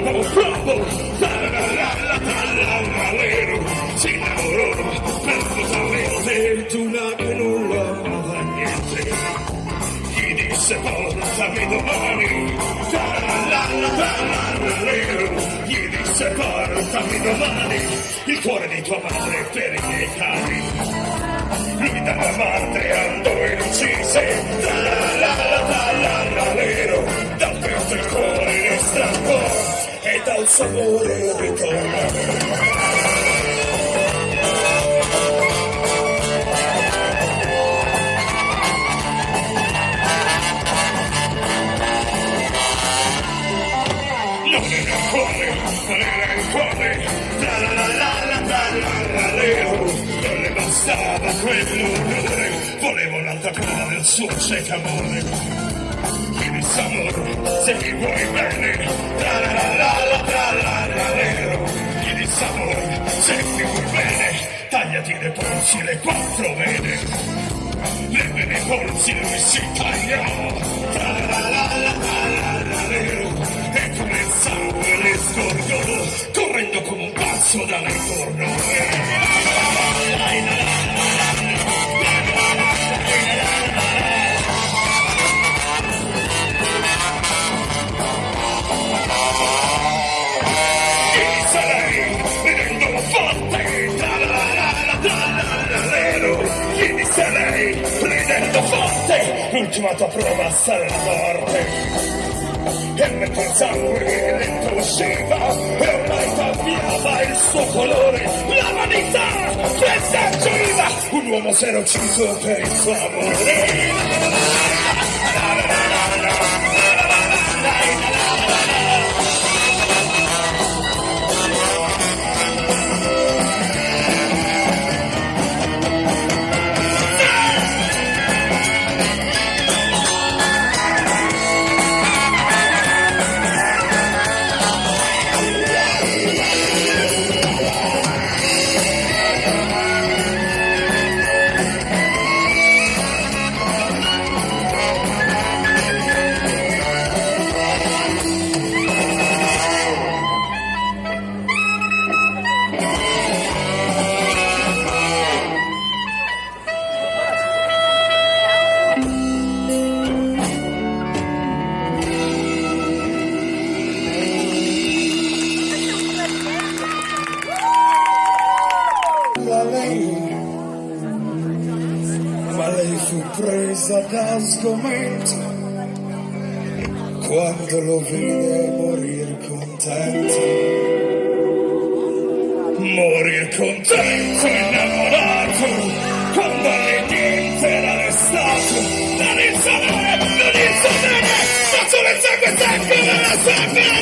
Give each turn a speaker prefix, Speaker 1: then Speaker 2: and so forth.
Speaker 1: como flopo, tralalalalalero, si innamorò perfettamente di una che non lo amava niente. Gli disse portami domani, tralalalalalero, gli disse portami domani, il cuore di tua madre per i miei cari. Lui dalla madre andò leo. Non le bastava quell'orrore, voleva un'altra prova del suo cieco amore. Chiedi amore, se mi vuoi bene, tra la la la la all'anarelo il sapore segui un bene tagliati le polsi le quattro vene le vene polsi lui si tagliò all'anarelo e come il sangue le scordò, correndo come un pazzo da me forte, ultimata prova alla morte. E mentre il sangue dentro usciva e ormai cambiava il suo colore la vanità eserciva un uomo si era ucciso per il suo amore presa da sgomento quando lo vide morir contento. Morir contento, innamorato, quando niente era restato, non il sapere, non il sapere, ma solo il sangue secco della sua